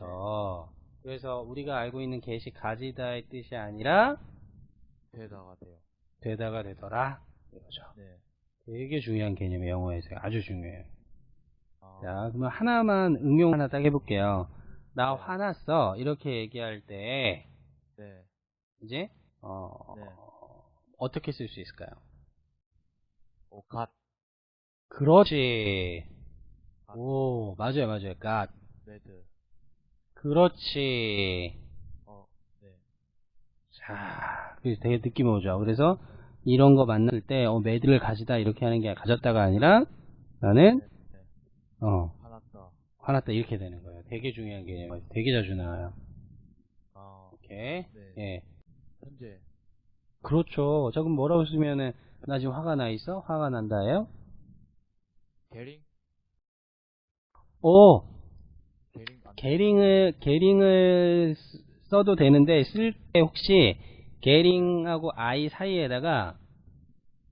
그렇죠. 그래서 우리가 알고 있는 get이 가지다의 뜻이 아니라 되다가 돼요. 되다가 되더라. 이거죠. 네. 되게 중요한 개념이에요. 영어에서 아주 중요해요. 아, 자, 그러면 하나만 응용 하나 딱 해볼게요. 나 네. 화났어. 이렇게 얘기할 때 네. 이제 어, 네. 어떻게 쓸 수 있을까요? 오, 갓, 그렇지. 아. 오, 맞아요, 맞아요. got. 매드. 그렇지. 어, 네. 자, 그래서 되게 느낌 오죠. 그래서 이런 거 만날 때, 어, 매드를 가지다 이렇게 하는 게 가졌다가 아니라 나는 네. 네. 어, 화났다. 화났다 이렇게 되는 거예요. 되게 중요한 개념이에요. 되게 자주 나와요. 아, 오케이. 네. 예. 현재. 그렇죠. 자, 그럼 뭐라고 쓰면은 나 지금 화가 나 있어? 화가 난다예요? 게링? 오, 게링 게링을 게링을 쓰- 써도 되는데 쓸 때 혹시 게링하고 아이 사이에다가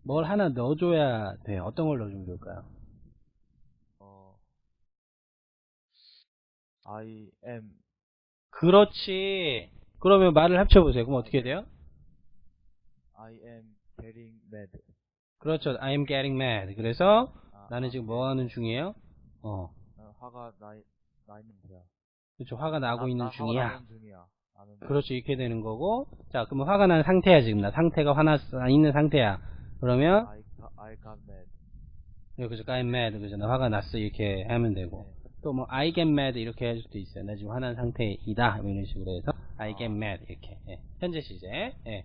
뭘 하나 넣어줘야 돼요. 어떤 걸 넣어주면 좋을까요? 어, I am 그렇지. 그러면 말을 합쳐보세요. 그럼 어떻게 돼요? I am getting mad. 그렇죠. I am getting mad. 그래서 아, 나는 아, 지금 네. 뭐 하는 중이에요? 어, 나 화가 나, 나 있는 거야. 그렇죠. 화가 나고 나- 있는 나 화가 중이야. 중이야. 나는 그렇죠. 이렇게 되는 거고. 자, 그러면 화가 난 상태야 지금 나 상태가 화나 있는 상태야. 그러면 I, got- I got mad. 여기서 I'm mad 그죠? 나 화가 났어 이렇게 하면 되고. 네. 또 뭐 I get mad 이렇게 할 수도 있어요. 나 지금 화난 상태이다 뭐 이런 식으로 해서 I get 아. mad 이렇게 예. 현재 시제 예. 네.